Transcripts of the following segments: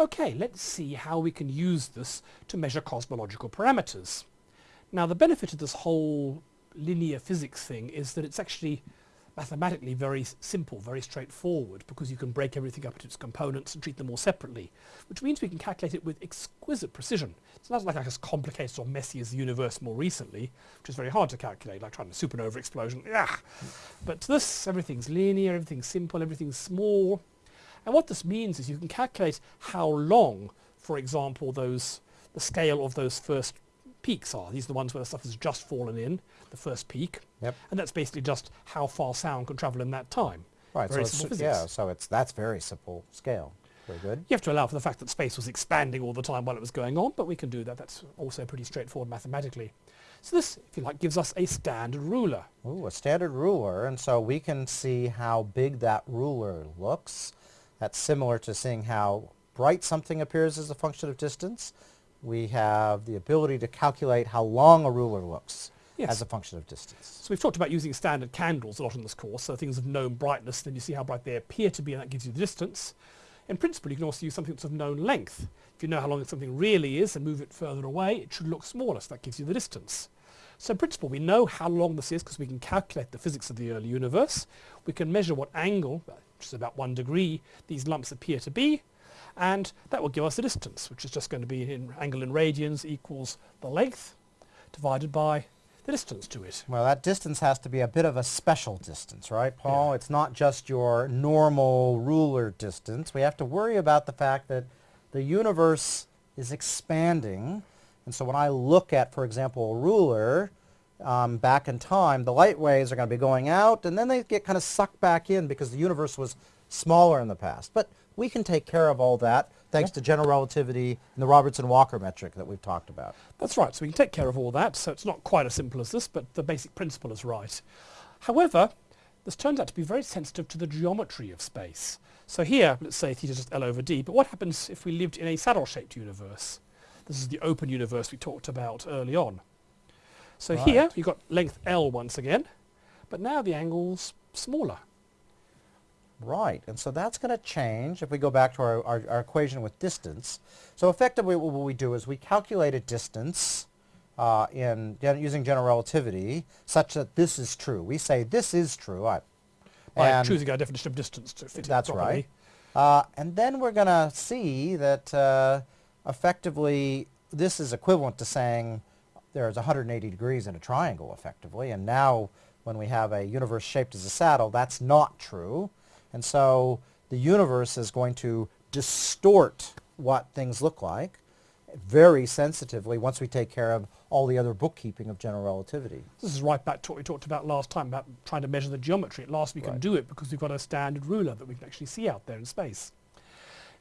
Okay, let's see how we can use this to measure cosmological parameters. Now the benefit of this whole linear physics thing is that it's actually mathematically very simple, very straightforward, because you can break everything up into its components and treat them all separately, which means we can calculate it with exquisite precision. It's not like as complicated or messy as the universe more recently, which is very hard to calculate, like trying a supernova explosion. But this, everything's linear, everything's simple, everything's small. And what this means is you can calculate how long, for example, those the scale of those first peaks are. These are the ones where the stuff has just fallen in, the first peak. Yep. And that's basically just how far sound can travel in that time. Right. Very so simple it's, physics. yeah. So it's that's very simple scale. Very good. You have to allow for the fact that space was expanding all the time while it was going on, but we can do that. That's also pretty straightforward mathematically. So this, if you like, gives us a standard ruler. Ooh, a standard ruler, and so we can see how big that ruler looks. That's similar to seeing how bright something appears as a function of distance. We have the ability to calculate how long a ruler looks Yes. as a function of distance. So we've talked about using standard candles a lot in this course, so things of known brightness, then you see how bright they appear to be and that gives you the distance. In principle, you can also use something that's of known length. If you know how long something really is and move it further away, it should look smaller, so that gives you the distance. So in principle, we know how long this is because we can calculate the physics of the early universe. We can measure what angle, which is about one degree, these lumps appear to be, and that will give us the distance, which is just going to be in angle in radians equals the length divided by the distance to it. Well, that distance has to be a bit of a special distance, right, Paul? It's not just your normal ruler distance. We have to worry about the fact that the universe is expanding. And so when I look at, for example, a ruler um, back in time, the light waves are going to be going out, and then they get kind of sucked back in because the universe was smaller in the past. But we can take care of all that thanks to general relativity and the Robertson-Walker metric that we've talked about. That's right, so we can take care of all that, so it's not quite as simple as this, but the basic principle is right. However, this turns out to be very sensitive to the geometry of space. So here, let's say theta is just L over D, but what happens if we lived in a saddle-shaped universe? This is the open universe we talked about early on. So here, Right. you've got length L once again, but now the angle's smaller. Right, and so that's going to change if we go back to our, our, our equation with distance. So effectively what we do is we calculate a distance uh, in using general relativity such that this is true. We say this is true. I, By and choosing our definition of distance to fit that's it right. Uh, and then we're going to see that uh, effectively this is equivalent to saying there's 180 degrees in a triangle effectively. And now when we have a universe shaped as a saddle, that's not true. And so the universe is going to distort what things look like very sensitively once we take care of all the other bookkeeping of general relativity. This is right back to what we talked about last time about trying to measure the geometry. At last we can Right. do it because we've got a standard ruler that we can actually see out there in space.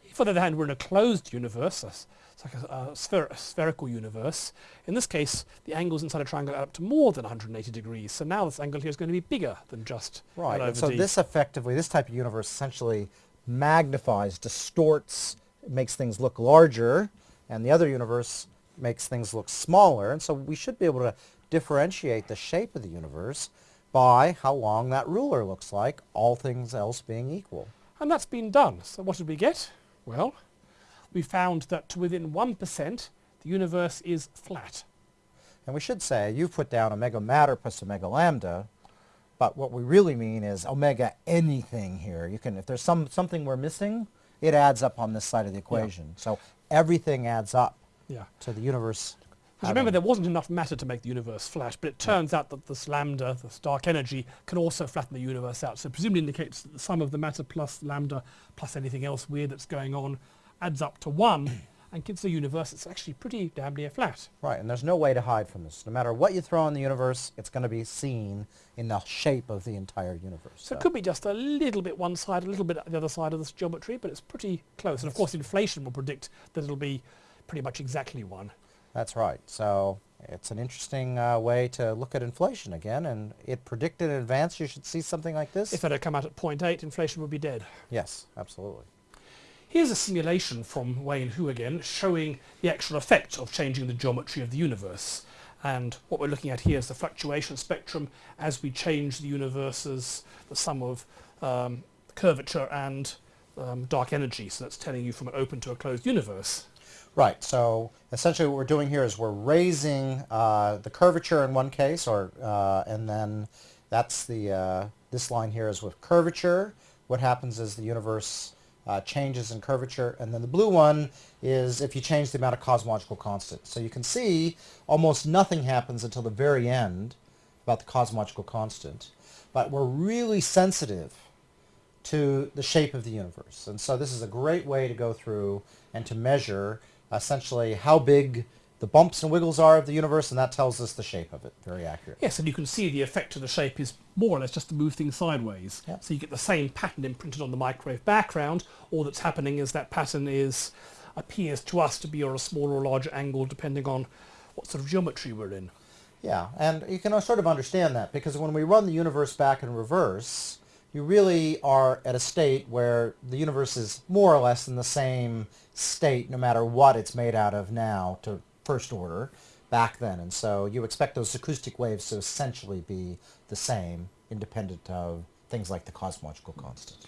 If on the other hand we're in a closed universe, it's like a, a, spher- a spherical universe, in this case the angles inside a triangle add up to more than 180 degrees. So now this angle here is going to be bigger than just Right. L And over so D. this effectively, this type of universe essentially magnifies, distorts, makes things look larger, and the other universe makes things look smaller. And so we should be able to differentiate the shape of the universe by how long that ruler looks like, all things else being equal. And that's been done. So what did we get? Well, we found that to within 1% the universe is flat. And we should say, you've put down omega matter plus omega lambda, but what we really mean is omega anything here. You can, if there's some, something we're missing, it adds up on this side of the equation. So everything adds up Yeah. to the universe. Because remember, there wasn't enough matter to make the universe flat, but it turns out that this lambda, this dark energy, can also flatten the universe out. So presumably indicates that the sum of the matter plus lambda plus anything else weird that's going on adds up to 1 and gives the universe that's actually pretty damn near flat. Right, and there's no way to hide from this. No matter what you throw in the universe, it's going to be seen in the shape of the entire universe. So it could be just a little bit one side, a little bit the other side of this geometry, but it's pretty close. And of course, inflation will predict that it'll be pretty much exactly 1. That's right. So it's an interesting uh, way to look at inflation again, and it predicted in advance you should see something like this. If it had come out at 0.8, inflation would be dead. yes, absolutely. Here's a simulation from Wayne Hu again, showing the actual effect of changing the geometry of the universe. And what we're looking at here is the fluctuation spectrum as we change the universe's, the sum of um, curvature and um, dark energy, so that's telling you from an open to a closed universe. Right. So essentially, what we're doing here is we're raising uh, the curvature in one case, or uh, and then that's the uh, this line here is with curvature. What happens is the universe uh, changes in curvature, and then the blue one is if you change the amount of cosmological constant. So you can see almost nothing happens until the very end about the cosmological constant, but we're really sensitive to the shape of the universe. And so this is a great way to go through and to measure essentially how big the bumps and wiggles are of the universe, and that tells us the shape of it very accurately. Yes, and you can see the effect of the shape is more or less just to move things sideways. Yeah. So you get the same pattern imprinted on the microwave background. All that's happening is that pattern is appears to us to be on a smaller or larger angle depending on what sort of geometry we're in. Yeah, and you can sort of understand that because when we run the universe back in reverse, you really are at a state where the universe is more or less in the same state no matter what it's made out of now to first order back then. And so you expect those acoustic waves to essentially be the same independent of things like the cosmological constant.